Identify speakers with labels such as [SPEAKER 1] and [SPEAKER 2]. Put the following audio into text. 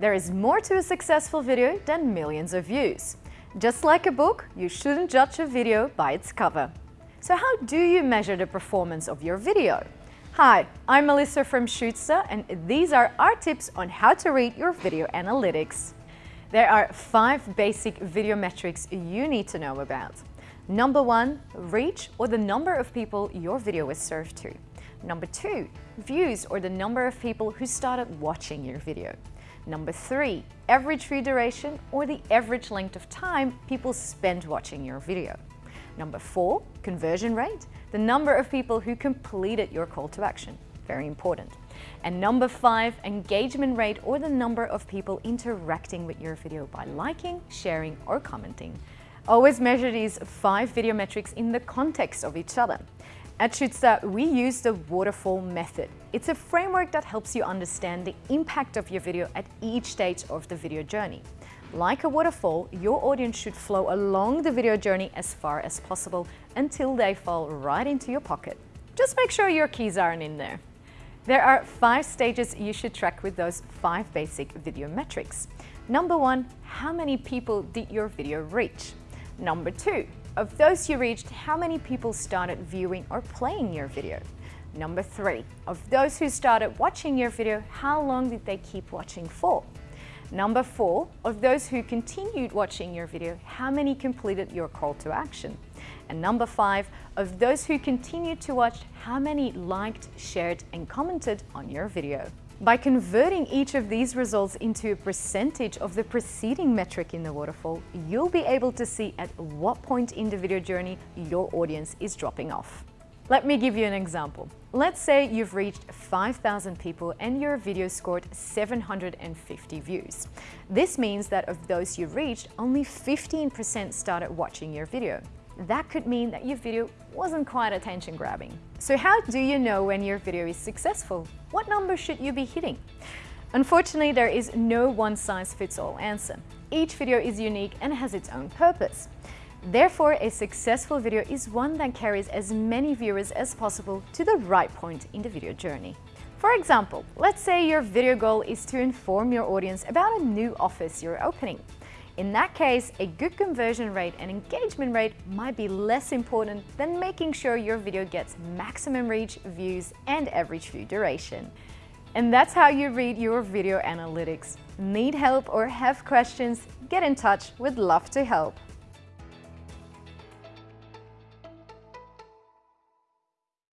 [SPEAKER 1] There is more to a successful video than millions of views. Just like a book, you shouldn't judge a video by its cover. So how do you measure the performance of your video? Hi, I'm Melissa from Shootsta and these are our tips on how to read your video analytics. There are five basic video metrics you need to know about. Number one, reach or the number of people your video is served to. Number two, views or the number of people who started watching your video. Number three, average view duration or the average length of time people spend watching your video. Number four, conversion rate, the number of people who completed your call to action. Very important. And number five, engagement rate or the number of people interacting with your video by liking, sharing or commenting. Always measure these five video metrics in the context of each other. At Shootsta, we use the waterfall method. It's a framework that helps you understand the impact of your video at each stage of the video journey. Like a waterfall, your audience should flow along the video journey as far as possible until they fall right into your pocket. Just make sure your keys aren't in there. There are five stages you should track with those five basic video metrics. Number one, how many people did your video reach? Number two, of those you reached, how many people started viewing or playing your video? Number three, of those who started watching your video, how long did they keep watching for? Number four, of those who continued watching your video, how many completed your call to action? And number five, of those who continued to watch, how many liked, shared and commented on your video? By converting each of these results into a percentage of the preceding metric in the waterfall, you'll be able to see at what point in the video journey your audience is dropping off. Let me give you an example. Let's say you've reached 5,000 people and your video scored 750 views. This means that of those you reached, only 15% started watching your video that could mean that your video wasn't quite attention grabbing. So how do you know when your video is successful? What number should you be hitting? Unfortunately, there is no one-size-fits-all answer. Each video is unique and has its own purpose. Therefore, a successful video is one that carries as many viewers as possible to the right point in the video journey. For example, let's say your video goal is to inform your audience about a new office you're opening. In that case, a good conversion rate and engagement rate might be less important than making sure your video gets maximum reach, views, and average view duration. And that's how you read your video analytics. Need help or have questions? Get in touch, we'd love to help.